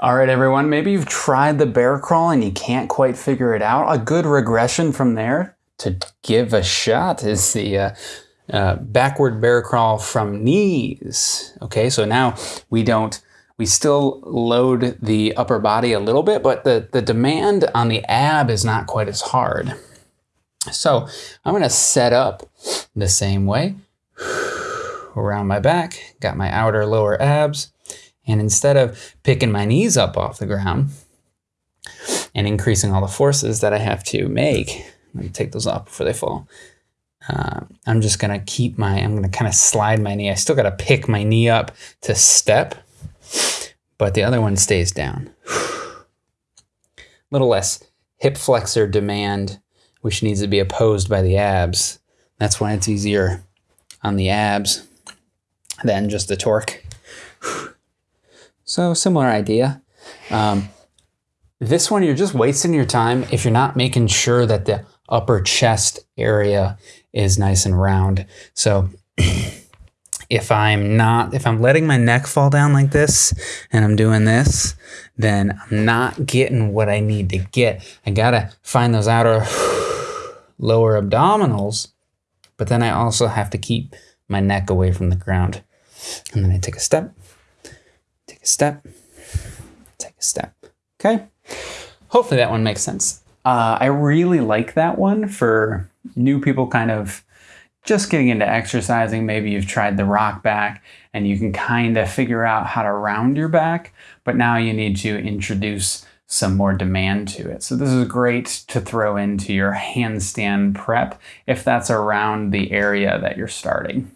All right, everyone, maybe you've tried the bear crawl and you can't quite figure it out. A good regression from there to give a shot is the uh, uh, backward bear crawl from knees. Okay, so now we don't, we still load the upper body a little bit, but the, the demand on the ab is not quite as hard. So I'm going to set up the same way around my back, got my outer lower abs, and instead of picking my knees up off the ground and increasing all the forces that I have to make, let me take those off before they fall. Uh, I'm just gonna keep my, I'm gonna kind of slide my knee. I still gotta pick my knee up to step, but the other one stays down. A little less hip flexor demand, which needs to be opposed by the abs. That's why it's easier on the abs than just the torque. So similar idea. Um, this one, you're just wasting your time if you're not making sure that the upper chest area is nice and round. So if I'm not, if I'm letting my neck fall down like this and I'm doing this, then I'm not getting what I need to get. I gotta find those outer lower abdominals, but then I also have to keep my neck away from the ground. And then I take a step, a step, take a step. Okay. Hopefully that one makes sense. Uh, I really like that one for new people kind of just getting into exercising. Maybe you've tried the rock back and you can kind of figure out how to round your back, but now you need to introduce some more demand to it. So this is great to throw into your handstand prep if that's around the area that you're starting.